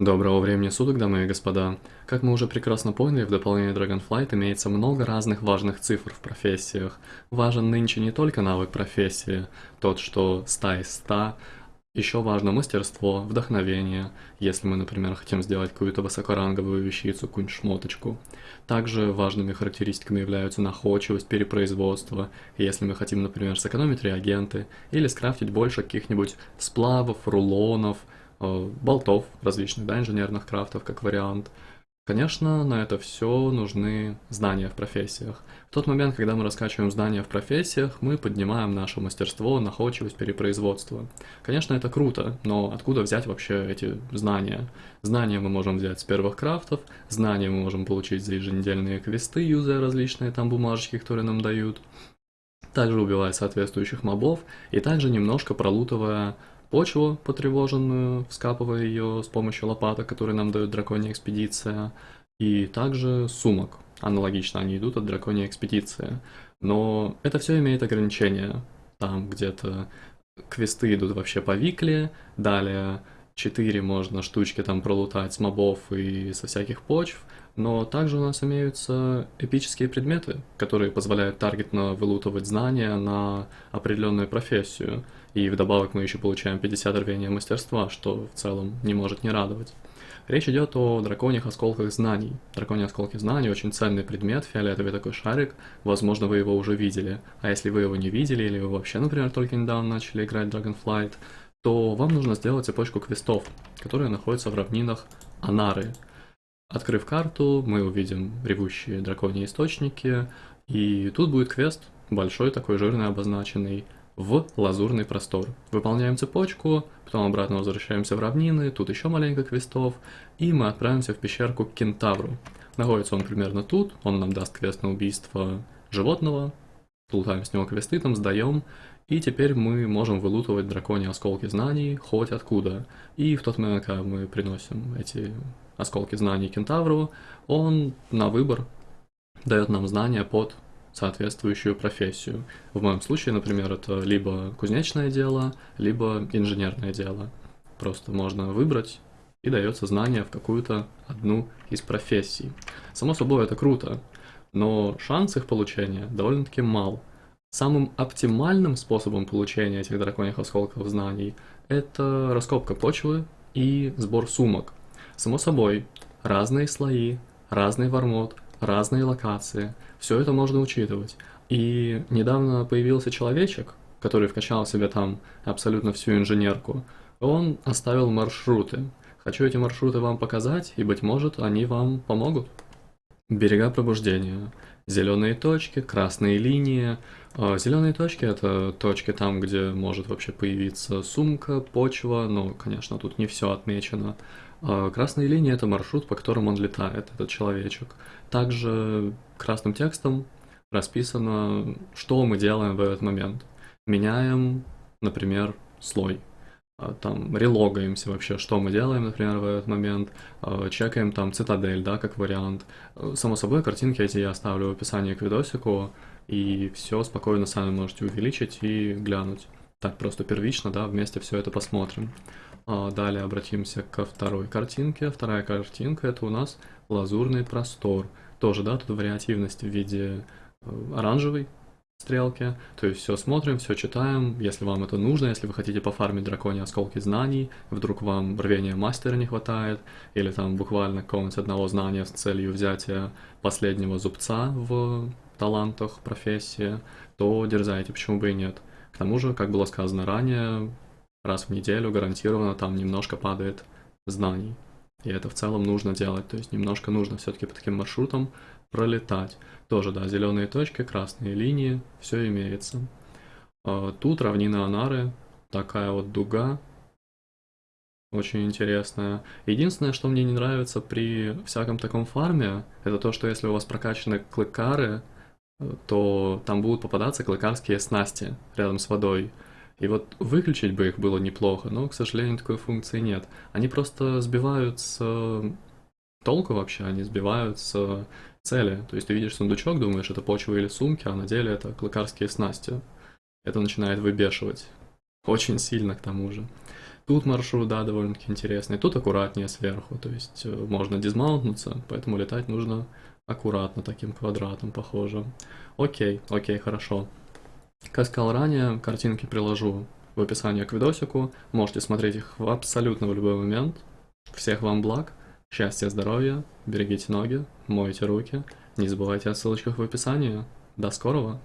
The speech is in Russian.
Доброго времени суток, дамы и господа. Как мы уже прекрасно поняли, в дополнение Dragonflight имеется много разных важных цифр в профессиях. Важен нынче не только навык профессии, тот, что 100 из 100, еще важно мастерство, вдохновение, если мы, например, хотим сделать какую-то высокоранговую вещицу, какую-нибудь шмоточку. Также важными характеристиками являются находчивость, перепроизводство, если мы хотим, например, сэкономить реагенты или скрафтить больше каких-нибудь сплавов, рулонов, болтов различных, да, инженерных крафтов как вариант. Конечно, на это все нужны знания в профессиях. В тот момент, когда мы раскачиваем знания в профессиях, мы поднимаем наше мастерство, находчивость, перепроизводство. Конечно, это круто, но откуда взять вообще эти знания? Знания мы можем взять с первых крафтов, знания мы можем получить за еженедельные квесты, юзая различные там бумажечки, которые нам дают. Также убивая соответствующих мобов, и также немножко пролутывая почву потревоженную, вскапывая ее с помощью лопаток, которые нам дает драконья экспедиция, и также сумок. Аналогично они идут от драконьей экспедиции. Но это все имеет ограничения. Там где-то квесты идут вообще по викле, далее 4 можно штучки там пролутать с мобов и со всяких почв, но также у нас имеются эпические предметы, которые позволяют таргетно вылутывать знания на определенную профессию. И вдобавок мы еще получаем 50 рвения мастерства, что в целом не может не радовать. Речь идет о драконьих осколках знаний. Драконьи осколки знаний очень ценный предмет, фиолетовый такой шарик, возможно вы его уже видели. А если вы его не видели, или вы вообще, например, только недавно начали играть Dragonflight, то вам нужно сделать цепочку квестов, которые находятся в равнинах Анары. Открыв карту, мы увидим ревущие драконьи источники, и тут будет квест, большой такой жирный обозначенный, в лазурный простор. Выполняем цепочку, потом обратно возвращаемся в равнины, тут еще маленько квестов, и мы отправимся в пещерку к кентавру. Находится он примерно тут, он нам даст квест на убийство животного, плутаем с него квесты, там сдаем, и теперь мы можем вылутывать драконьи осколки знаний хоть откуда. И в тот момент, когда мы приносим эти осколки знаний кентавру, он на выбор дает нам знания под соответствующую профессию. В моем случае, например, это либо кузнечное дело, либо инженерное дело. Просто можно выбрать и дается знание в какую-то одну из профессий. Само собой, это круто, но шанс их получения довольно-таки мал. Самым оптимальным способом получения этих драконьих осколков знаний это раскопка почвы и сбор сумок. Само собой, разные слои, разный вармот, разные локации, все это можно учитывать. И недавно появился человечек, который вкачал себе там абсолютно всю инженерку, он оставил маршруты. Хочу эти маршруты вам показать, и, быть может, они вам помогут. Берега пробуждения. Зеленые точки, красные линии. А, Зеленые точки это точки там, где может вообще появиться сумка, почва, но, конечно, тут не все отмечено. А, красные линии это маршрут, по которому он летает, этот человечек. Также красным текстом расписано, что мы делаем в этот момент. Меняем, например, слой там релогаемся вообще, что мы делаем, например, в этот момент, а, чекаем там цитадель, да, как вариант. Само собой, картинки эти я оставлю в описании к видосику, и все спокойно сами можете увеличить и глянуть. Так просто первично, да, вместе все это посмотрим. А, далее обратимся ко второй картинке. Вторая картинка это у нас лазурный простор. Тоже, да, тут вариативность в виде э, оранжевой, стрелки. То есть все смотрим, все читаем. Если вам это нужно, если вы хотите пофармить драконьи осколки знаний, вдруг вам рвения мастера не хватает, или там буквально какого-нибудь одного знания с целью взятия последнего зубца в талантах профессии, то дерзайте, почему бы и нет. К тому же, как было сказано ранее, раз в неделю гарантированно там немножко падает знаний. И это в целом нужно делать, то есть немножко нужно все-таки по таким маршрутам пролетать. Тоже, да, зеленые точки, красные линии, все имеется. А, тут равнина Анары, такая вот дуга, очень интересная. Единственное, что мне не нравится при всяком таком фарме, это то, что если у вас прокачаны клыкары, то там будут попадаться клыкарские снасти рядом с водой. И вот выключить бы их было неплохо, но, к сожалению, такой функции нет. Они просто сбивают с толку вообще, они сбивают с цели. То есть ты видишь сундучок, думаешь, это почва или сумки, а на деле это клыкарские снасти. Это начинает выбешивать. Очень сильно к тому же. Тут маршрут, да, довольно-таки интересный, тут аккуратнее сверху, то есть э, можно дизмаунтнуться, поэтому летать нужно аккуратно таким квадратом похожим. Окей, окей, хорошо. Как сказал ранее, картинки приложу в описании к видосику, можете смотреть их в абсолютно в любой момент. Всех вам благ, счастья, здоровья, берегите ноги, мойте руки, не забывайте о ссылочках в описании. До скорого!